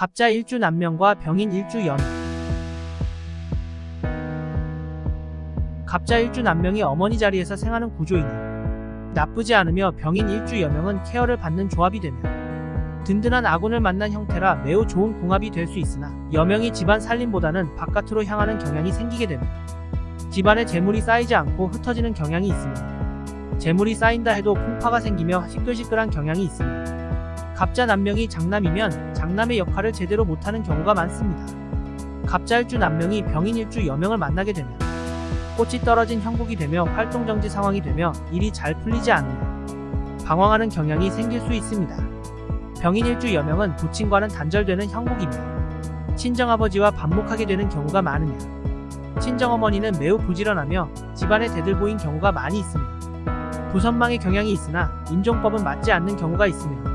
갑자 일주 남명과 병인 일주 연. 갑자 일주 남명이 어머니 자리에서 생하는 구조이니 나쁘지 않으며 병인 일주 여명은 케어를 받는 조합이 되며 든든한 아군을 만난 형태라 매우 좋은 궁합이 될 수 있으나 여명이 집안 살림보다는 바깥으로 향하는 경향이 생기게 되며 집안에 재물이 쌓이지 않고 흩어지는 경향이 있으며 재물이 쌓인다 해도 풍파가 생기며 시끌시끌한 경향이 있으며 갑자 남명이 장남이면 장남의 역할을 제대로 못하는 경우가 많습니다. 갑자일주 남명이 병인일주 여명을 만나게 되면 꽃이 떨어진 형국이 되며 활동정지 상황이 되며 일이 잘 풀리지 않으며 방황하는 경향이 생길 수 있습니다. 병인일주 여명은 부친과는 단절되는 형국이며 친정아버지와 반목하게 되는 경우가 많으며 친정어머니는 매우 부지런하며 집안에 대들보인 경우가 많이 있으며 부선망의 경향이 있으나 인종법은 맞지 않는 경우가 있으며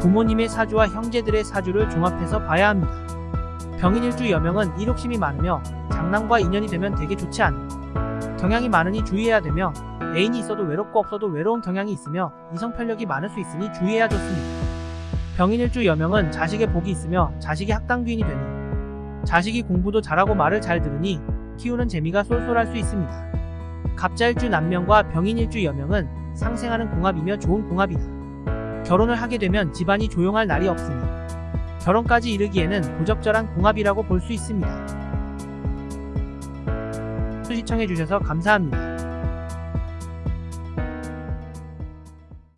부모님의 사주와 형제들의 사주를 종합해서 봐야 합니다. 병인일주 여명은 일욕심이 많으며 장남과 인연이 되면 되게 좋지 않은 경향이 많으니 주의해야 되며 애인이 있어도 외롭고 없어도 외로운 경향이 있으며 이성 편력이 많을 수 있으니 주의해야 좋습니다. 병인일주 여명은 자식의 복이 있으며 자식이 학당귀인이 되니 자식이 공부도 잘하고 말을 잘 들으니 키우는 재미가 쏠쏠할 수 있습니다. 갑자일주 남명과 병인일주 여명은 상생하는 궁합이며 좋은 궁합이다. 결혼을 하게 되면 집안이 조용할 날이 없으니 결혼까지 이르기에는 부적절한 궁합이라고 볼 수 있습니다. 시청해주셔서 감사합니다.